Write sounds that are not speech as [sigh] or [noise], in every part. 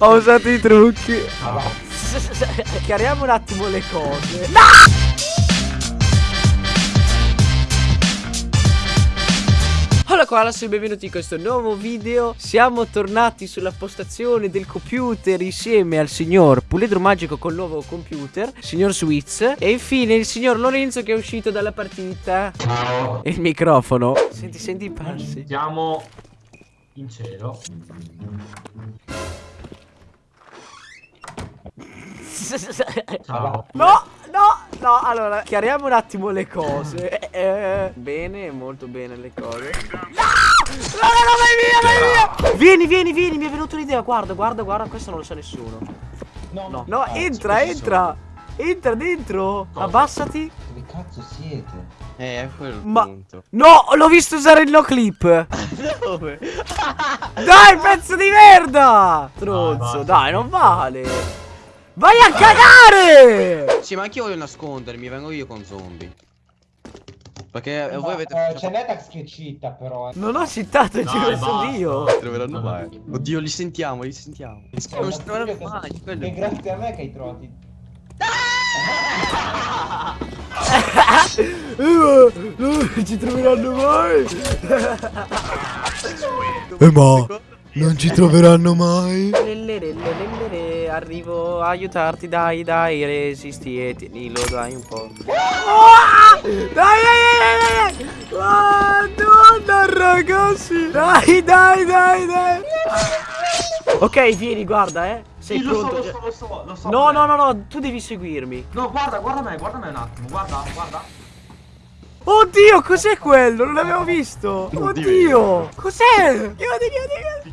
Ho usato i trucchi. [laughs] Chiariamo un attimo le cose. No! Hola Koalas e benvenuti in questo nuovo video Siamo tornati sulla postazione del computer insieme al signor Puledro Magico col nuovo computer Signor Switz E infine il signor Lorenzo che è uscito dalla partita Ciao. E il microfono Senti, senti i passi Siamo in cielo. No, no, no, allora, chiariamo un attimo le cose. Eh, bene, molto bene le cose. No! No, no, no, vai via, vai via! Vieni, vieni, vieni, mi è venuta un'idea. Guarda, guarda, guarda, questo non lo sa nessuno. No, No, no, entra, entra. Entra dentro. Cosa? Abbassati. Dove cazzo siete? Eh, è quello Ma- punto. No, l'ho visto usare il no clip. [laughs] Dove? Dai, pezzo di merda! Stronzo, basta. dai, non vale. Vai a cagare! Sì, ma anch'io voglio nascondermi, vengo io con zombie. Perché eh, Ma, voi avete... eh, c'è Netax che cheata però. eh. Non ho citato, ci ho Dai, messo basta. io. Non troveranno mai. Oddio, li sentiamo, li sentiamo. Eh, Non ci troveranno io mai, quello È grazie a me che hai trovato. i- Eh, non ci troveranno mai. Eh, ma non ci troveranno mai. Arrivo a aiutarti, dai, dai, resisti e tienilo, dai un po'. Ah! Dai, dai, dai, dai, dai. Madonna, ragazzi. Dai, dai, dai, dai. Ok, vieni, guarda, eh. Sei Sì, lo so, pronto? lo so, lo so, lo so. No, no, no, no, tu devi seguirmi. No, guarda, guarda me, guarda me un attimo. Guarda, guarda. Oddio, cos'è quello? Non l'avevo visto. Oddio, cos'è? Chiudi, chiudi, chiudi.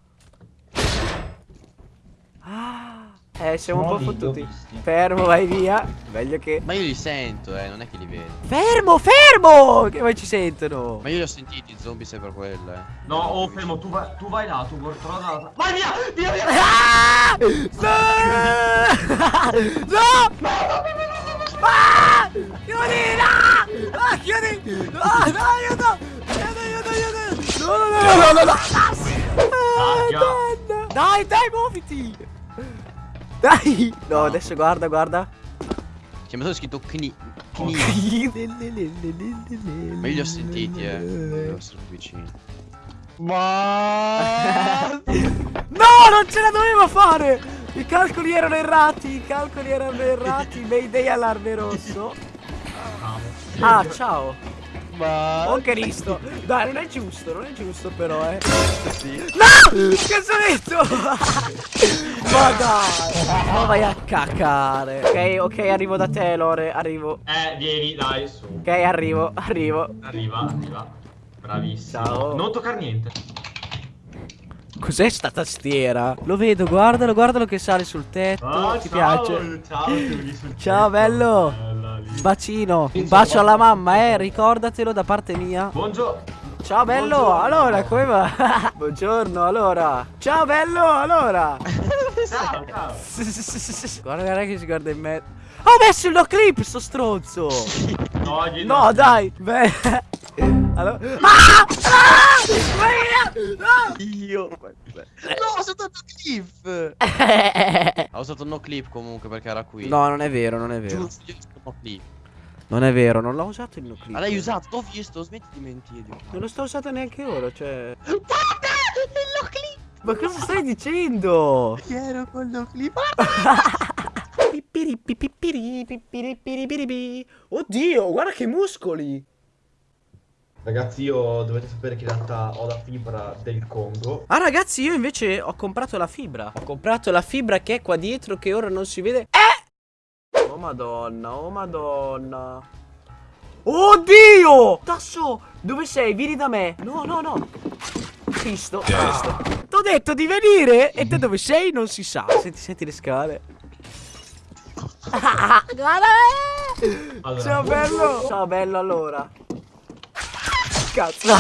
Ah, eh, siamo No, un po' fottuti. Fermo, vai via. Meglio che. Ma io li sento, eh, non è che li vedo. Fermo, fermo! Che poi ci sentono. Ma io li ho sentiti, i zombie sei per quello, eh. No, oh, fermo, tu vai, tu vai là, tu vuoi trovare la... Vai via! Via, via! Ah! No! No! Ah! Chiudi! No! Ah, chiudi! No, no, aiuto! Aiuto, aiuto, aiuto! No, no, no, no, no, no! Ah, Madonna! Dai, dai, muoviti! Dai! No, adesso guarda, guarda. C'è messo scritto kni... Kni. Ma io li ho sentiti, eh. Devo essere più vicino. Ma... No, non ce la dovevo fare! I calcoli erano errati, i calcoli erano errati, [laughs] Mayday allarme rosso. Ah, ciao. Ma... Oh Cristo! Dai, non è giusto, non è giusto però, eh. Sì. No! Detto? [laughs] Ma dai! Ma vai a cacare. Ok, ok, arrivo da te, Lore, arrivo. Eh, vieni, dai, su. Ok, arrivo, arrivo. Arriva, arriva. Bravissimo. Ciao. Non toccare niente. Cos'è sta tastiera? Lo vedo, guardalo, guardalo che sale sul tetto. Ah, Ti ciao, piace? Ciao, Ciao, tetto. bello. Lì. Bacino. Un bacio alla mamma, eh, ricordatelo da parte mia. Buongiorno. Ciao bello, Buongiorno. allora come va? [laughs] Buongiorno, allora. Ciao bello, allora. Ciao, ciao. guarda, che si guarda in me. Ho messo il no clip, sto stronzo. No, gli- No, dai. Beh. Allora. Ah! Ah! Vai via! No! Io... No, ho usato no clip! Ho usato no clip comunque perché era qui. No, non è vero, non è vero. Giusto, io no clip. Non è vero, non l'ho usato il no clip. Ma l'hai usato, l'ho visto, smetti di mentire. Non lo sto usando neanche ora, cioè. Guarda! Il no clip! Ma cosa stai dicendo? Ero con no clip. [laughs] Pippiri, pippiri, pippiri, pippiri, pippiri. Oddio, guarda che muscoli. Ragazzi, io dovete sapere che in realtà ho la fibra del Congo. Ah ragazzi io invece ho comprato la fibra. Ho comprato la fibra che è qua dietro che ora non si vede. Eh! Oh madonna oh madonna. Oddio! Tasso dove sei? Vieni da me. No no no. Cristo Cristo. T'ho detto di venire E te dove sei non si sa. Senti senti le scale. [laughs] [laughs] Guarda! Allora, Ciao bello. Ciao bello allora Cazzo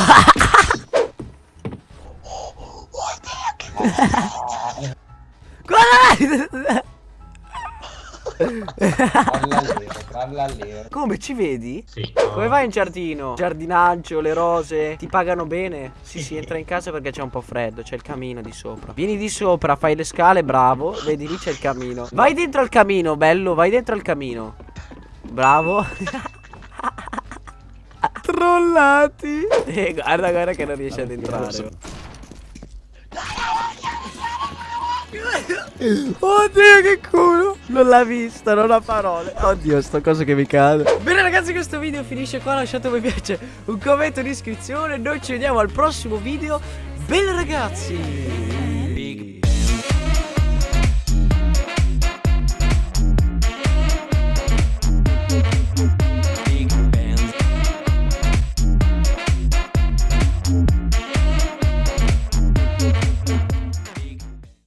Guarda Trallallero, trallallero. Come ci vedi? Sì. Come vai in giardino? Giardinaggio, le rose, ti pagano bene? Sì, sì, entra in casa perché c'è un po' freddo, c'è il camino di sopra. Vieni di sopra, fai le scale, bravo. Vedi lì c'è il camino. Vai dentro al camino, bello, vai dentro al camino. Bravo. [laughs] Trollati. Eh, guarda, guarda che non riesce ad entrare. Oddio che culo. Non l'ha vista, non ha parole. Oddio sto coso che mi cade. Bene ragazzi questo video finisce qua. Lasciate un mi piace, un commento, un'iscrizione Noi ci vediamo al prossimo video. Bene ragazzi